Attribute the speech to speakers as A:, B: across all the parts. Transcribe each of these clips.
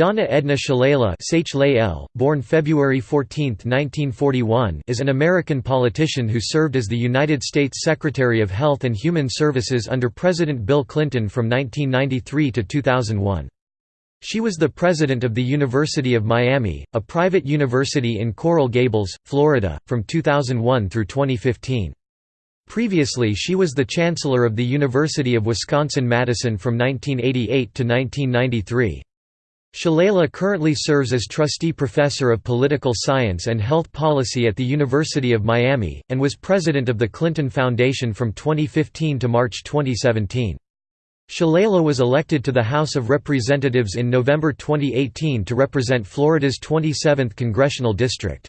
A: Donna Edna Shalala born February 14, 1941 is an American politician who served as the United States Secretary of Health and Human Services under President Bill Clinton from 1993 to 2001. She was the president of the University of Miami, a private university in Coral Gables, Florida, from 2001 through 2015. Previously she was the chancellor of the University of Wisconsin-Madison from 1988 to 1993. Shalala currently serves as trustee professor of political science and health policy at the University of Miami, and was president of the Clinton Foundation from 2015 to March 2017. Shalala was elected to the House of Representatives in November 2018 to represent Florida's 27th congressional district.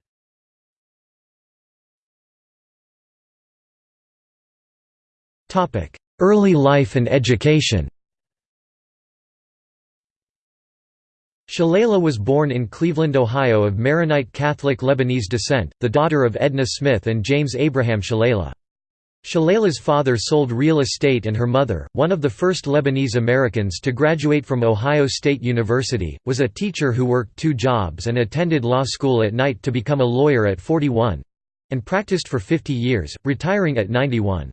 A: Early life and education Shalala was born in Cleveland, Ohio of Maronite Catholic Lebanese descent, the daughter of Edna Smith and James Abraham Shalala. Shalala's father sold real estate and her mother, one of the first Lebanese Americans to graduate from Ohio State University, was a teacher who worked two jobs and attended law school at night to become a lawyer at 41—and practiced for 50 years, retiring at 91.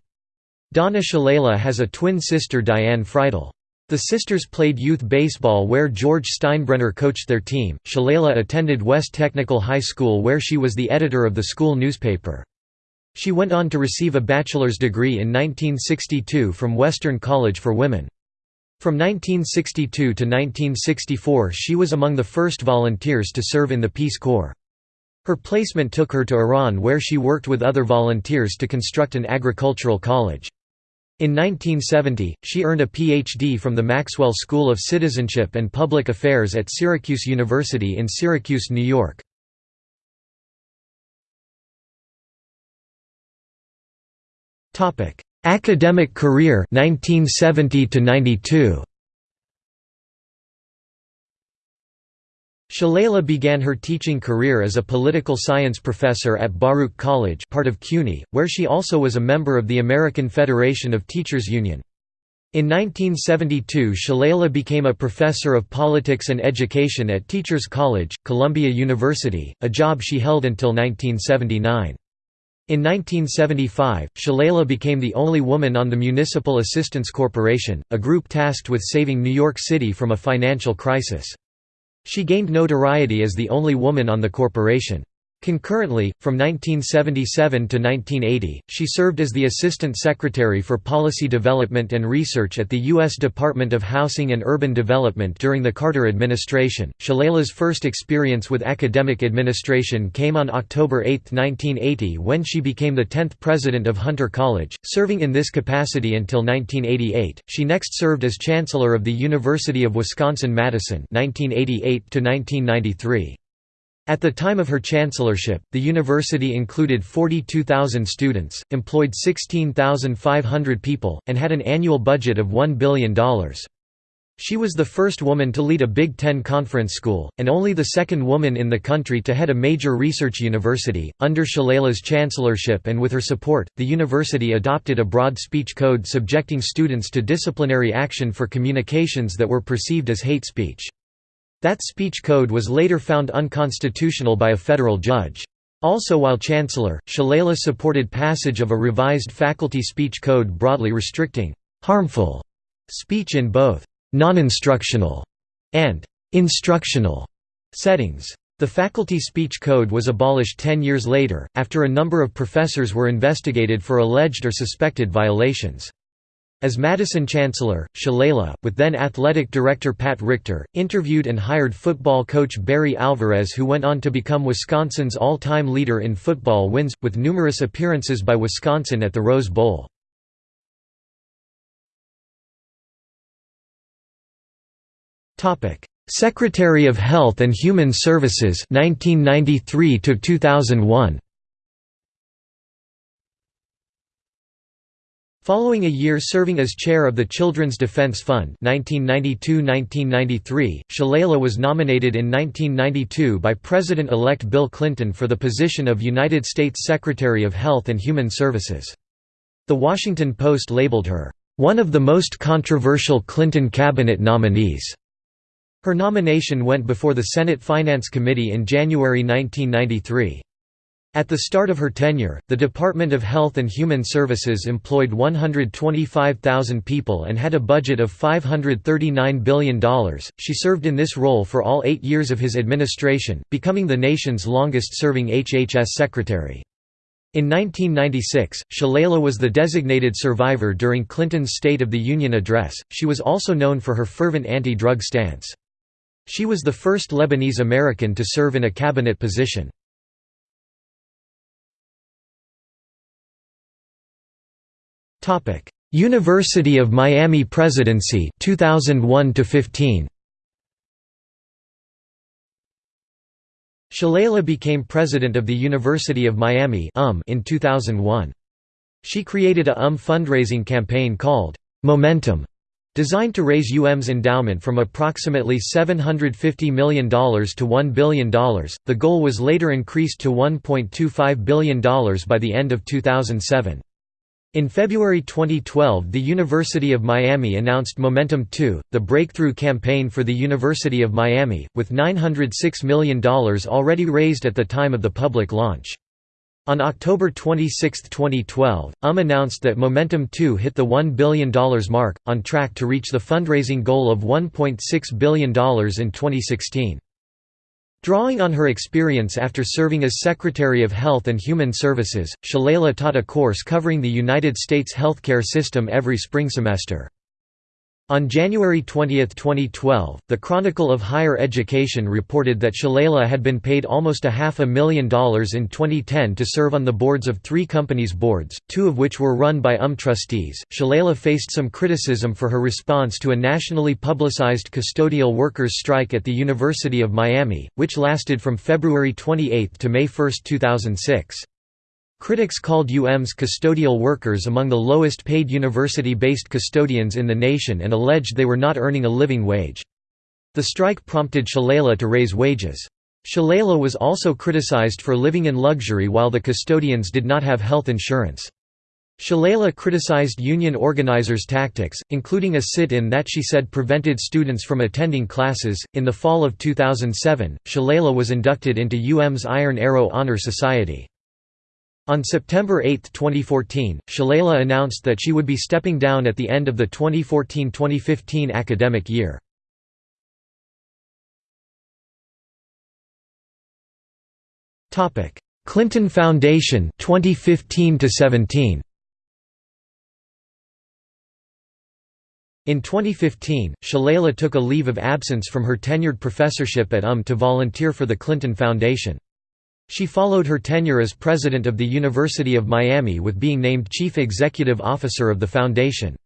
A: Donna Shalala has a twin sister Diane Friedel. The sisters played youth baseball where George Steinbrenner coached their team. Shalala attended West Technical High School where she was the editor of the school newspaper. She went on to receive a bachelor's degree in 1962 from Western College for Women. From 1962 to 1964 she was among the first volunteers to serve in the Peace Corps. Her placement took her to Iran where she worked with other volunteers to construct an agricultural college. In 1970, she earned a Ph.D. from the Maxwell School of Citizenship and Public Affairs at Syracuse University in Syracuse, New York. Academic career 1970 to 92 Shalala began her teaching career as a political science professor at Baruch College part of CUNY, where she also was a member of the American Federation of Teachers Union. In 1972 Shalala became a professor of politics and education at Teachers College, Columbia University, a job she held until 1979. In 1975, Shalala became the only woman on the Municipal Assistance Corporation, a group tasked with saving New York City from a financial crisis. She gained notoriety as the only woman on the corporation. Concurrently, from 1977 to 1980, she served as the Assistant Secretary for Policy Development and Research at the U.S. Department of Housing and Urban Development during the Carter administration. Shalala's first experience with academic administration came on October 8, 1980, when she became the 10th president of Hunter College, serving in this capacity until 1988. She next served as Chancellor of the University of Wisconsin-Madison (1988 1993). At the time of her chancellorship, the university included 42,000 students, employed 16,500 people, and had an annual budget of $1 billion. She was the first woman to lead a Big Ten conference school, and only the second woman in the country to head a major research university. Under Shalala's chancellorship and with her support, the university adopted a broad speech code subjecting students to disciplinary action for communications that were perceived as hate speech. That speech code was later found unconstitutional by a federal judge. Also while Chancellor, Shalala supported passage of a revised faculty speech code broadly restricting «harmful» speech in both «non-instructional» and «instructional» settings. The faculty speech code was abolished ten years later, after a number of professors were investigated for alleged or suspected violations. As Madison Chancellor, Shalala, with then athletic director Pat Richter, interviewed and hired football coach Barry Alvarez who went on to become Wisconsin's all-time leader in football wins, with numerous appearances by Wisconsin at the Rose Bowl. Secretary of Health and Human Services 1993 to 2001 Following a year serving as chair of the Children's Defense Fund 1992–1993, Shalala was nominated in 1992 by President-elect Bill Clinton for the position of United States Secretary of Health and Human Services. The Washington Post labeled her, "...one of the most controversial Clinton cabinet nominees." Her nomination went before the Senate Finance Committee in January 1993. At the start of her tenure, the Department of Health and Human Services employed 125,000 people and had a budget of $539 billion. She served in this role for all eight years of his administration, becoming the nation's longest serving HHS secretary. In 1996, Shalala was the designated survivor during Clinton's State of the Union address. She was also known for her fervent anti drug stance. She was the first Lebanese American to serve in a cabinet position. University of Miami presidency 2001 to 15 Shalala became president of the University of Miami UM in 2001. She created a UM fundraising campaign called Momentum designed to raise UM's endowment from approximately $750 million to $1 billion. The goal was later increased to $1.25 billion by the end of 2007. In February 2012 the University of Miami announced Momentum 2, the breakthrough campaign for the University of Miami, with $906 million already raised at the time of the public launch. On October 26, 2012, UM announced that Momentum 2 hit the $1 billion mark, on track to reach the fundraising goal of $1.6 billion in 2016. Drawing on her experience after serving as Secretary of Health and Human Services, Shalala taught a course covering the United States healthcare system every spring semester. On January 20, 2012, the Chronicle of Higher Education reported that Shalala had been paid almost a half a million dollars in 2010 to serve on the boards of three companies' boards, two of which were run by UM trustees. Shalala faced some criticism for her response to a nationally publicized custodial workers' strike at the University of Miami, which lasted from February 28 to May 1, 2006. Critics called UM's custodial workers among the lowest paid university-based custodians in the nation and alleged they were not earning a living wage. The strike prompted Shalala to raise wages. Shalala was also criticized for living in luxury while the custodians did not have health insurance. Shalala criticized union organizers' tactics, including a sit in that she said prevented students from attending classes. In the fall of 2007, Shalala was inducted into UM's Iron Arrow Honor Society. On September 8, 2014, Shalala announced that she would be stepping down at the end of the 2014–2015 academic year. Clinton Foundation 2015 17 In 2015, Shalala took a leave of absence from her tenured professorship at UM to volunteer for the Clinton Foundation. She followed her tenure as president of the University of Miami with being named chief executive officer of the foundation.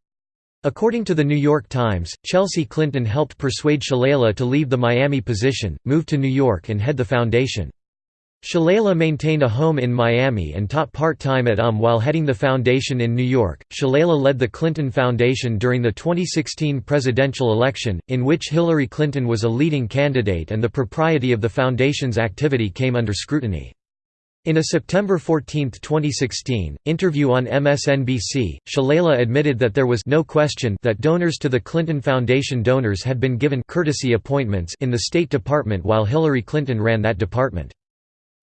A: According to The New York Times, Chelsea Clinton helped persuade Shalala to leave the Miami position, move to New York and head the foundation. Shalala maintained a home in Miami and taught part-time at UM while heading the foundation in New York. Shalala led the Clinton Foundation during the 2016 presidential election, in which Hillary Clinton was a leading candidate and the propriety of the foundation's activity came under scrutiny. In a September 14, 2016, interview on MSNBC, Shalala admitted that there was no question that donors to the Clinton Foundation donors had been given courtesy appointments in the State Department while Hillary Clinton ran that department.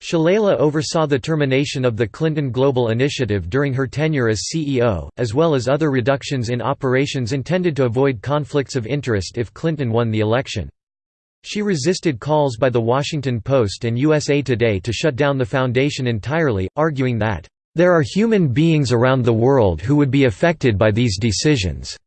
A: Shalala oversaw the termination of the Clinton Global Initiative during her tenure as CEO, as well as other reductions in operations intended to avoid conflicts of interest if Clinton won the election. She resisted calls by The Washington Post and USA Today to shut down the foundation entirely, arguing that, "...there are human beings around the world who would be affected by these decisions."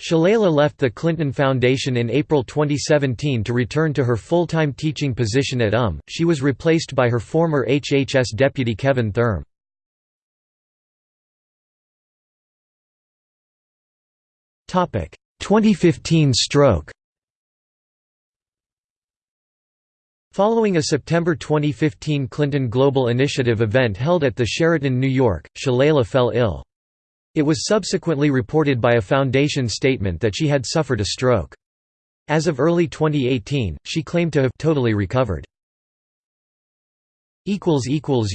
A: Shalala left the Clinton Foundation in April 2017 to return to her full-time teaching position at UM. She was replaced by her former HHS deputy Kevin Thurm. Topic: 2015 stroke. Following a September 2015 Clinton Global Initiative event held at the Sheraton, New York, Shalala fell ill. It was subsequently reported by a foundation statement that she had suffered a stroke. As of early 2018, she claimed to have totally recovered.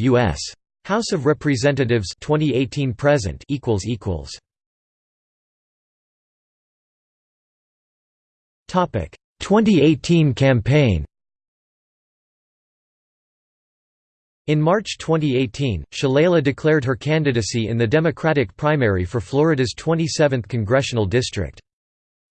A: U.S. House of Representatives 2018 present Topic 2018 campaign In March 2018, Shalala declared her candidacy in the Democratic primary for Florida's 27th congressional district.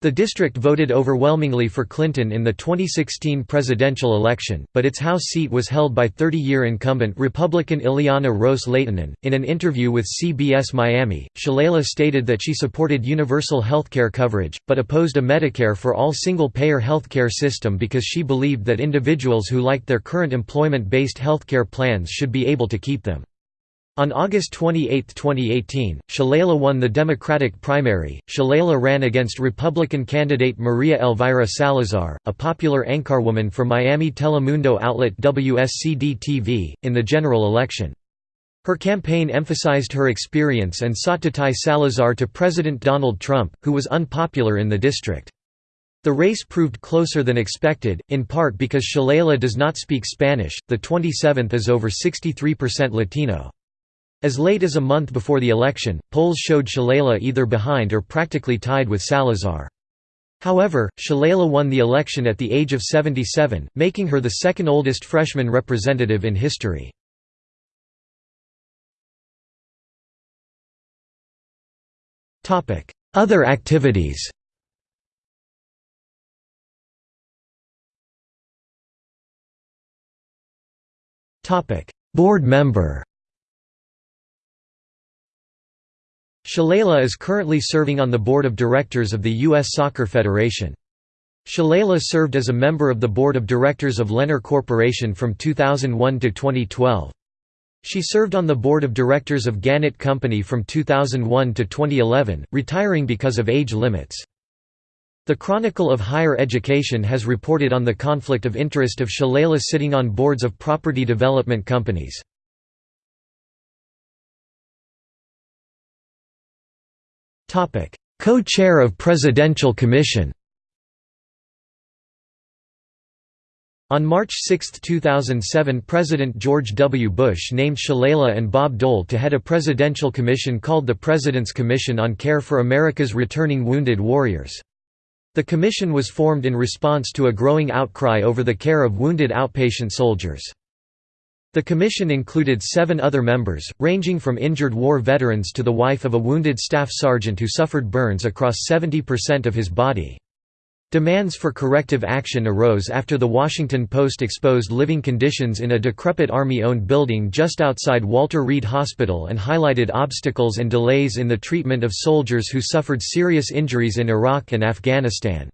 A: The district voted overwhelmingly for Clinton in the 2016 presidential election, but its House seat was held by 30-year incumbent Republican Ileana Ros Lehtinen. In an interview with CBS Miami, Shalala stated that she supported universal healthcare coverage, but opposed a Medicare for all single-payer healthcare system because she believed that individuals who liked their current employment-based healthcare plans should be able to keep them. On August 28, 2018, Shalala won the Democratic primary. Shalala ran against Republican candidate Maria Elvira Salazar, a popular anchorwoman for Miami Telemundo outlet WSCV-TV, in the general election. Her campaign emphasized her experience and sought to tie Salazar to President Donald Trump, who was unpopular in the district. The race proved closer than expected, in part because Shalala does not speak Spanish, the 27th is over 63% Latino. As late as a month before the election, polls showed Shalala either behind or practically tied with Salazar. However, Shalala won the election at the age of 77, making her the second oldest freshman representative in history. Other activities Board member Shalala is currently serving on the board of directors of the U.S. Soccer Federation. Shalala served as a member of the board of directors of Lennar Corporation from 2001 to 2012. She served on the board of directors of Gannett Company from 2001 to 2011, retiring because of age limits. The Chronicle of Higher Education has reported on the conflict of interest of Shalala sitting on boards of property development companies. Co-chair of Presidential Commission On March 6, 2007 President George W. Bush named Shalala and Bob Dole to head a presidential commission called the President's Commission on Care for America's Returning Wounded Warriors. The commission was formed in response to a growing outcry over the care of wounded outpatient soldiers. The commission included seven other members, ranging from injured war veterans to the wife of a wounded staff sergeant who suffered burns across 70% of his body. Demands for corrective action arose after The Washington Post exposed living conditions in a decrepit Army-owned building just outside Walter Reed Hospital and highlighted obstacles and delays in the treatment of soldiers who suffered serious injuries in Iraq and Afghanistan.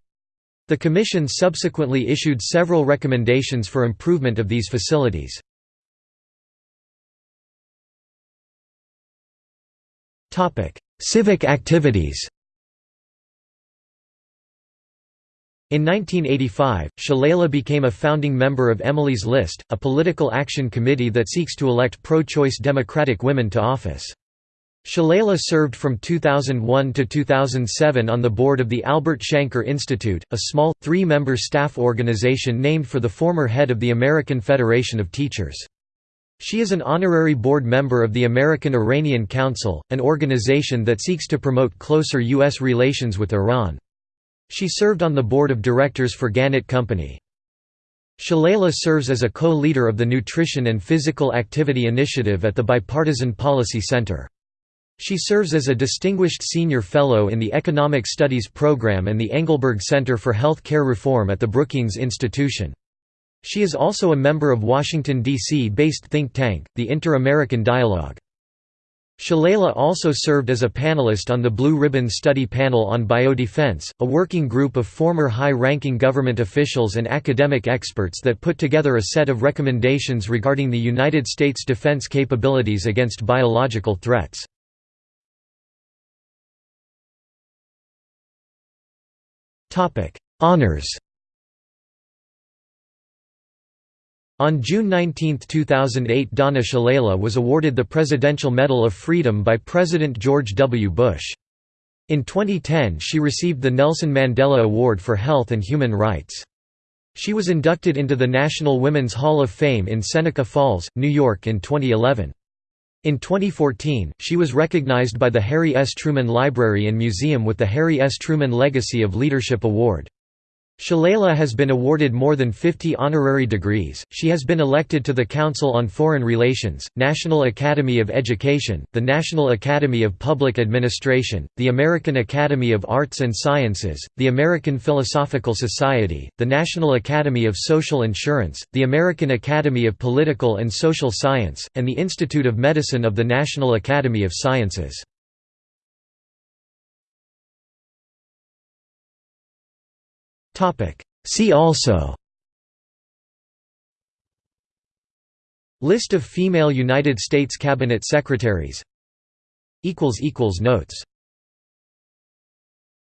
A: The Commission subsequently issued several recommendations for improvement of these facilities. Civic activities In 1985, Shalala became a founding member of Emily's List, a political action committee that seeks to elect pro-choice Democratic women to office. Shalala served from 2001 to 2007 on the board of the Albert Shanker Institute, a small, three-member staff organization named for the former head of the American Federation of Teachers. She is an honorary board member of the American Iranian Council, an organization that seeks to promote closer U.S. relations with Iran. She served on the board of directors for Gannett Company. Shalala serves as a co-leader of the Nutrition and Physical Activity Initiative at the Bipartisan Policy Center. She serves as a Distinguished Senior Fellow in the Economic Studies Program and the Engelberg Center for Health Care Reform at the Brookings Institution. She is also a member of Washington, D.C.-based think tank, the Inter-American Dialogue. Shalala also served as a panelist on the Blue Ribbon Study Panel on Biodefense, a working group of former high-ranking government officials and academic experts that put together a set of recommendations regarding the United States defense capabilities against biological threats. Honors On June 19, 2008 Donna Shalala was awarded the Presidential Medal of Freedom by President George W. Bush. In 2010 she received the Nelson Mandela Award for Health and Human Rights. She was inducted into the National Women's Hall of Fame in Seneca Falls, New York in 2011. In 2014, she was recognized by the Harry S. Truman Library and Museum with the Harry S. Truman Legacy of Leadership Award. Shalala has been awarded more than 50 honorary degrees. She has been elected to the Council on Foreign Relations, National Academy of Education, the National Academy of Public Administration, the American Academy of Arts and Sciences, the American Philosophical Society, the National Academy of Social Insurance, the American Academy of Political and Social Science, and the Institute of Medicine of the National Academy of Sciences. See also. List of female United States Cabinet Secretaries. Notes